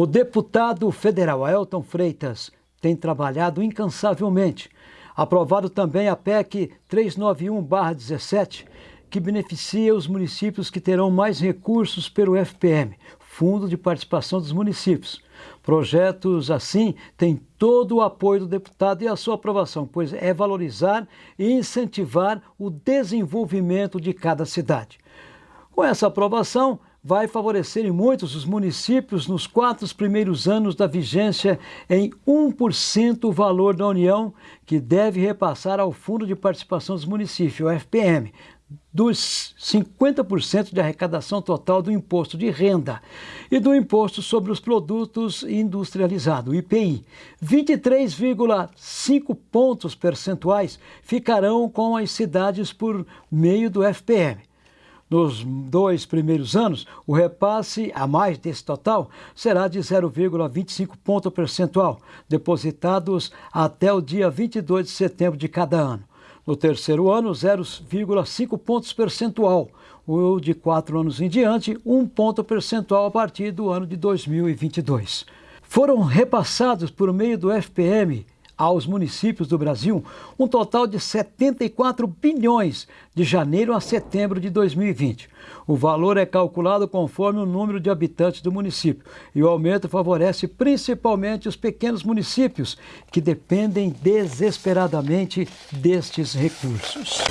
O deputado federal Ailton Freitas tem trabalhado incansavelmente. Aprovado também a PEC 391-17, que beneficia os municípios que terão mais recursos pelo FPM, Fundo de Participação dos Municípios. Projetos assim têm todo o apoio do deputado e a sua aprovação, pois é valorizar e incentivar o desenvolvimento de cada cidade. Com essa aprovação, vai favorecer em muitos os municípios nos quatro primeiros anos da vigência em 1% o valor da União, que deve repassar ao Fundo de Participação dos Municípios, o FPM, dos 50% de arrecadação total do imposto de renda e do imposto sobre os produtos industrializados, IPI. 23,5 pontos percentuais ficarão com as cidades por meio do FPM. Nos dois primeiros anos, o repasse a mais desse total será de 0,25 ponto percentual, depositados até o dia 22 de setembro de cada ano. No terceiro ano, 0,5 pontos percentual. O de quatro anos em diante, um ponto percentual a partir do ano de 2022. Foram repassados por meio do FPM aos municípios do Brasil um total de 74 bilhões de janeiro a setembro de 2020. O valor é calculado conforme o número de habitantes do município e o aumento favorece principalmente os pequenos municípios que dependem desesperadamente destes recursos.